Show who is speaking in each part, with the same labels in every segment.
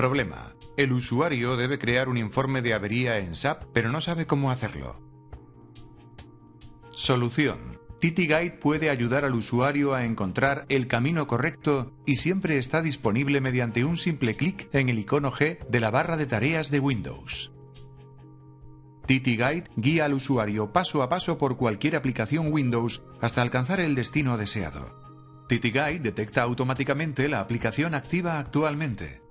Speaker 1: Problema. El usuario debe crear un informe de avería en SAP, pero no sabe cómo hacerlo. Solución. TT Guide puede ayudar al usuario a encontrar el camino correcto y siempre está disponible mediante un simple clic en el icono G de la barra de tareas de Windows. TT Guide guía al usuario paso a paso por cualquier aplicación Windows hasta alcanzar el destino deseado. TT Guide detecta automáticamente la aplicación activa actualmente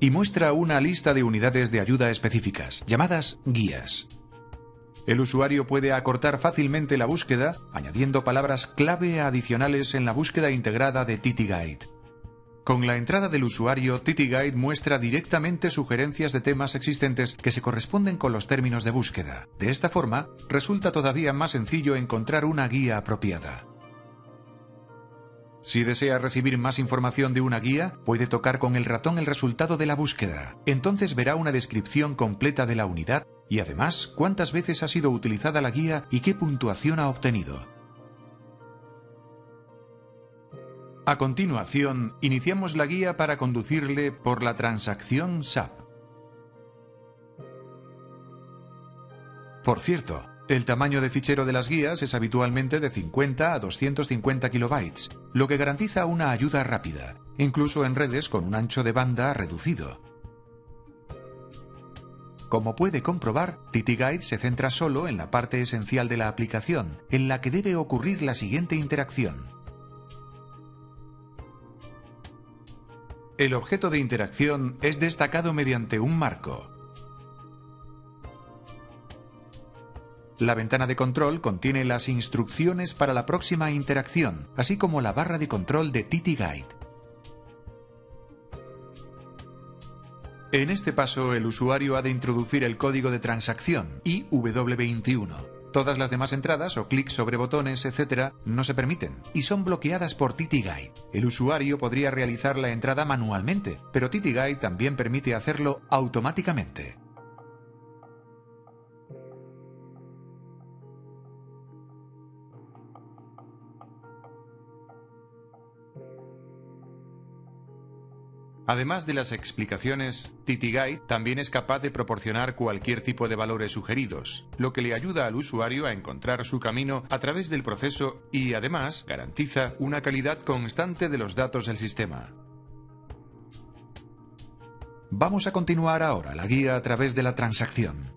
Speaker 1: y muestra una lista de unidades de ayuda específicas, llamadas guías. El usuario puede acortar fácilmente la búsqueda añadiendo palabras clave adicionales en la búsqueda integrada de TityGuide. Con la entrada del usuario, TityGuide muestra directamente sugerencias de temas existentes que se corresponden con los términos de búsqueda. De esta forma, resulta todavía más sencillo encontrar una guía apropiada. Si desea recibir más información de una guía, puede tocar con el ratón el resultado de la búsqueda. Entonces verá una descripción completa de la unidad y además cuántas veces ha sido utilizada la guía y qué puntuación ha obtenido. A continuación, iniciamos la guía para conducirle por la transacción SAP. Por cierto, el tamaño de fichero de las guías es habitualmente de 50 a 250 kilobytes, lo que garantiza una ayuda rápida, incluso en redes con un ancho de banda reducido. Como puede comprobar, TityGuide se centra solo en la parte esencial de la aplicación, en la que debe ocurrir la siguiente interacción. El objeto de interacción es destacado mediante un marco. La ventana de control contiene las instrucciones para la próxima interacción, así como la barra de control de TityGuide. En este paso, el usuario ha de introducir el código de transacción IW21. Todas las demás entradas o clics sobre botones, etc., no se permiten y son bloqueadas por TityGuide. El usuario podría realizar la entrada manualmente, pero TityGuide también permite hacerlo automáticamente. Además de las explicaciones, TityGuide también es capaz de proporcionar cualquier tipo de valores sugeridos, lo que le ayuda al usuario a encontrar su camino a través del proceso y además garantiza una calidad constante de los datos del sistema. Vamos a continuar ahora la guía a través de la transacción.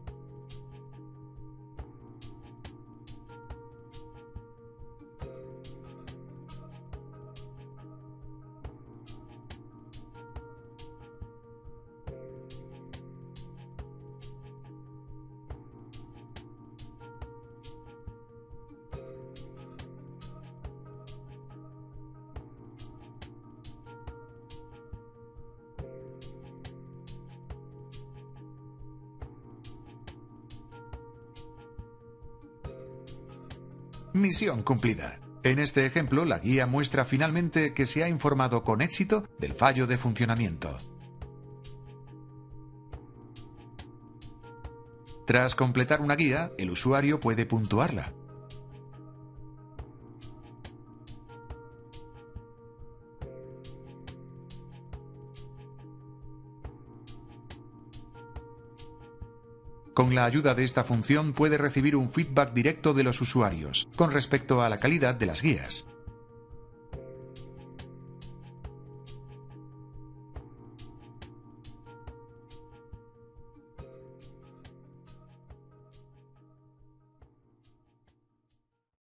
Speaker 1: Misión cumplida. En este ejemplo, la guía muestra finalmente que se ha informado con éxito del fallo de funcionamiento. Tras completar una guía, el usuario puede puntuarla. Con la ayuda de esta función puede recibir un feedback directo de los usuarios con respecto a la calidad de las guías.